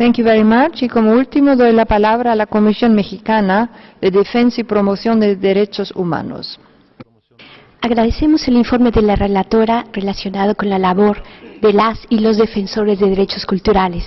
Thank you very much. Y como último doy la palabra a la Comisión Mexicana de Defensa y Promoción de Derechos Humanos. Agradecemos el informe de la relatora relacionado con la labor de y los defensores de derechos culturales.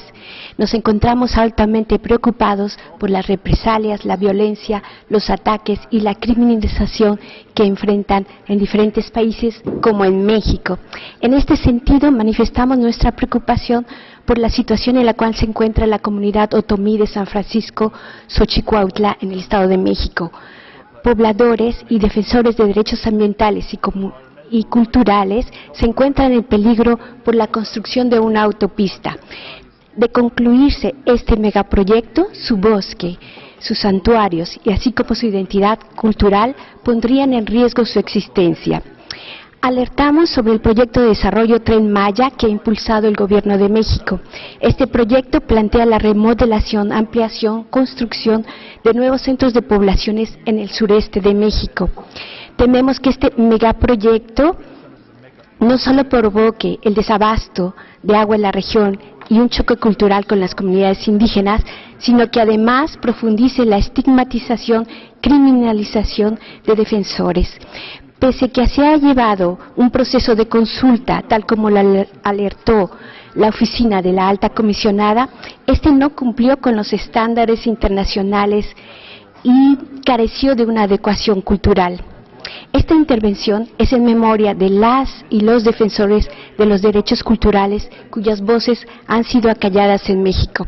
Nos encontramos altamente preocupados por las represalias, la violencia, los ataques y la criminalización que enfrentan en diferentes países como en México. En este sentido, manifestamos nuestra preocupación por la situación en la cual se encuentra la comunidad otomí de San Francisco, Xochicuautla, en el Estado de México pobladores y defensores de derechos ambientales y, culturales se encuentran en peligro por la construcción de una autopista. De concluirse este megaproyecto, su bosque, sus santuarios y así como su identidad cultural pondrían en riesgo su existencia. Alertamos sobre el proyecto de desarrollo Tren Maya que ha impulsado el Gobierno de México. Este proyecto plantea la remodelación, ampliación, construcción de nuevos centros de poblaciones en el sureste de México. Tememos que este megaproyecto no solo provoque el desabasto de agua en la región y un choque cultural con las comunidades indígenas, sino que además profundice la estigmatización, criminalización de defensores pese que se ha llevado un proceso de consulta, tal como lo alertó la oficina de la alta comisionada, este no cumplió con los estándares internacionales y careció de una adecuación cultural. Esta intervención es en memoria de las y los defensores de los derechos culturales cuyas voces han sido acalladas en México.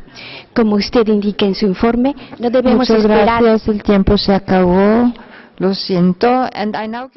Como usted indica en su informe, no debemos Muchas esperar... gracias, el tiempo se acabó. Lo siento. And I now